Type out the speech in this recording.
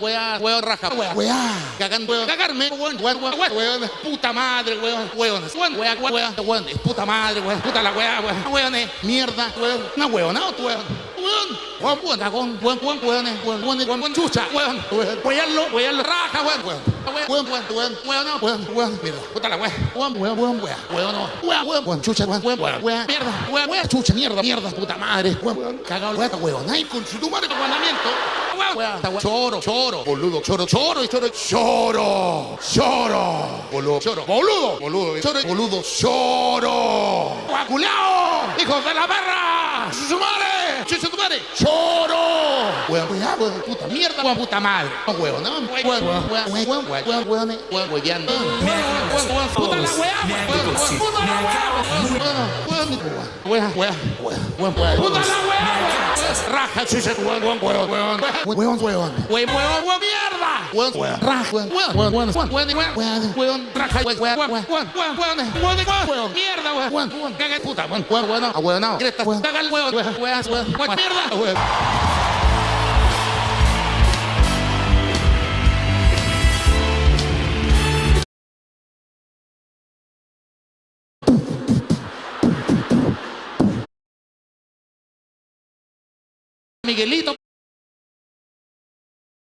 Wea, weón, raja, wea, wea, cagando, weón, cagarme, weón, weón, weón, weón, weón, puta madre, weón, weón, weón, weón, weón, weón, es puta madre, weón, puta la wea, weón, weón, mierda, weón, una weón, no, weón, weón, weón, weón, cagón, weón, weón, weón, weón, weón, weón, weón, chucha, weón, weón, weonlo, weonlo, raja, weón, weón, weón, weón, weón, weón, no, weón, weón, mierda, puta la wea, weón, weón, weón, weón, weón, no, weón, weón, weón, chucha, weón, weón, weón, weón, mierda, weón, weón, chucha, mierda, mierda, puta madre, weón, weón, cagado, weón, weón, ay, con su tu madre, weón, choro, choro, boludo, choro, choro, choro, choro, choro, boludo, choro, boludo, boludo, choro, boludo, choro, guaculao, hijos de la perra, su madre, chucha tu madre, choro, weón, weón, puta mierda, weón, puta madre, weón, no, weón, weón, weón, weón, weón, weón, weón, weón, raja, chucha, huevón, huevón, huevón, huevón, huevón, huevón, huevón, mierda, huevón, huevón, raja, huevón, huevón, huevón, huevón, huevón, raja, huevón, huevón, huevón, huevón, huevón, mierda, huevón, huevón, caga puta, huevón, huevón, huevón, cresta, caga el huevón, huevón, huevón, mierda, huevón. Miguelito